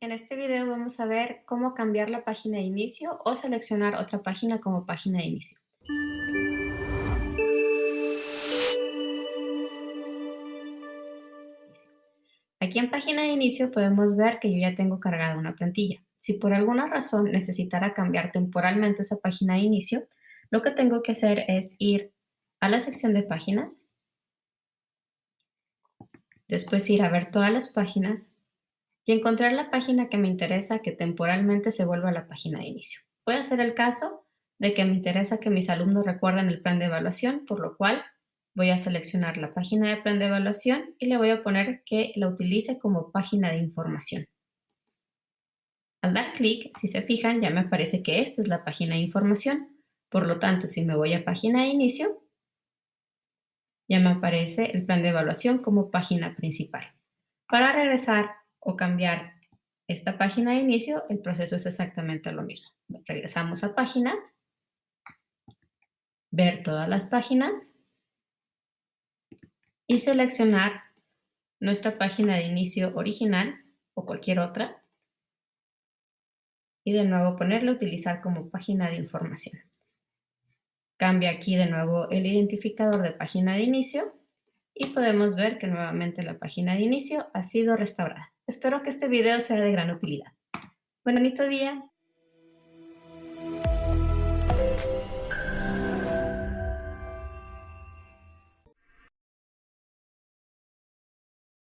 En este video vamos a ver cómo cambiar la página de inicio o seleccionar otra página como página de inicio. Aquí en página de inicio podemos ver que yo ya tengo cargada una plantilla. Si por alguna razón necesitara cambiar temporalmente esa página de inicio, lo que tengo que hacer es ir a la sección de páginas, después ir a ver todas las páginas y encontrar la página que me interesa que temporalmente se vuelva la página de inicio. Puede ser el caso de que me interesa que mis alumnos recuerden el plan de evaluación, por lo cual voy a seleccionar la página de plan de evaluación y le voy a poner que la utilice como página de información. Al dar clic, si se fijan, ya me aparece que esta es la página de información. Por lo tanto, si me voy a página de inicio, ya me aparece el plan de evaluación como página principal. Para regresar o cambiar esta página de inicio, el proceso es exactamente lo mismo. Regresamos a páginas, ver todas las páginas y seleccionar nuestra página de inicio original o cualquier otra y de nuevo ponerle utilizar como página de información. Cambia aquí de nuevo el identificador de página de inicio y podemos ver que nuevamente la página de inicio ha sido restaurada. Espero que este video sea de gran utilidad. Bonito día.